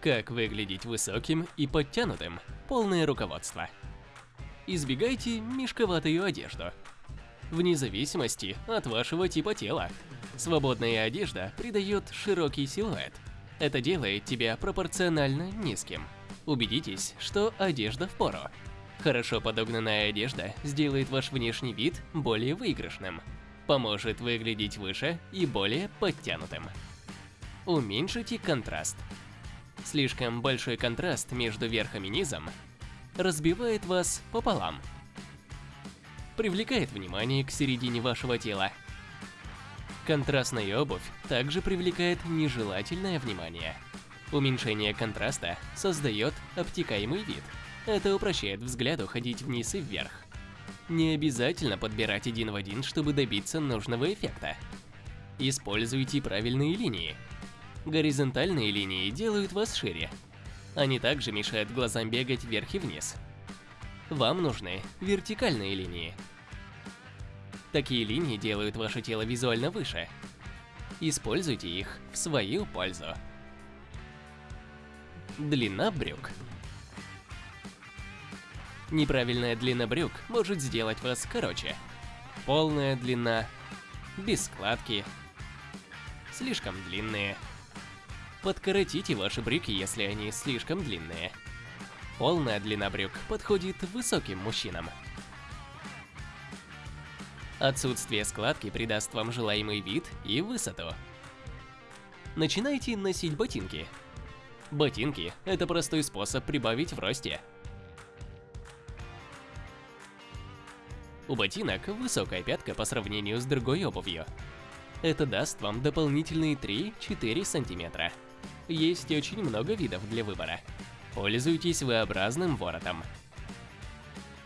Как выглядеть высоким и подтянутым? Полное руководство. Избегайте мешковатую одежду. Вне зависимости от вашего типа тела. Свободная одежда придает широкий силуэт. Это делает тебя пропорционально низким. Убедитесь, что одежда в пору. Хорошо подогнанная одежда сделает ваш внешний вид более выигрышным. Поможет выглядеть выше и более подтянутым. Уменьшите контраст. Слишком большой контраст между верхом и низом разбивает вас пополам. Привлекает внимание к середине вашего тела. Контрастная обувь также привлекает нежелательное внимание. Уменьшение контраста создает обтекаемый вид. Это упрощает взгляду ходить вниз и вверх. Не обязательно подбирать один в один, чтобы добиться нужного эффекта. Используйте правильные линии. Горизонтальные линии делают вас шире. Они также мешают глазам бегать вверх и вниз. Вам нужны вертикальные линии. Такие линии делают ваше тело визуально выше. Используйте их в свою пользу. Длина брюк. Неправильная длина брюк может сделать вас короче. Полная длина, без складки, слишком длинные. Подкоротите ваши брюки, если они слишком длинные. Полная длина брюк подходит высоким мужчинам. Отсутствие складки придаст вам желаемый вид и высоту. Начинайте носить ботинки. Ботинки – это простой способ прибавить в росте. У ботинок высокая пятка по сравнению с другой обувью. Это даст вам дополнительные 3-4 сантиметра. Есть очень много видов для выбора. Пользуйтесь V-образным воротом.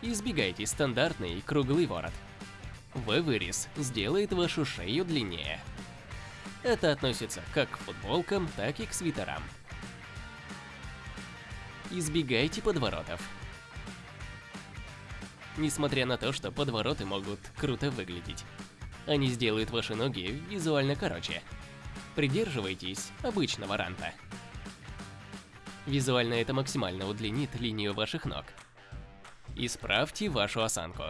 Избегайте стандартный круглый ворот. V-вырез сделает вашу шею длиннее. Это относится как к футболкам, так и к свитерам. Избегайте подворотов. Несмотря на то, что подвороты могут круто выглядеть, они сделают ваши ноги визуально короче. Придерживайтесь обычного ранта. Визуально это максимально удлинит линию ваших ног. Исправьте вашу осанку.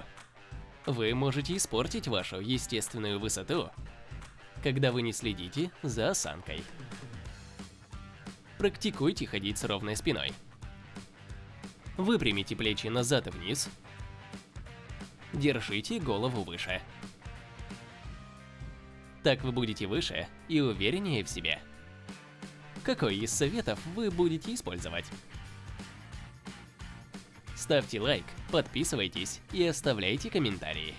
Вы можете испортить вашу естественную высоту, когда вы не следите за осанкой. Практикуйте ходить с ровной спиной. Выпрямите плечи назад и вниз. Держите голову выше. Так вы будете выше и увереннее в себе. Какой из советов вы будете использовать? Ставьте лайк, подписывайтесь и оставляйте комментарии.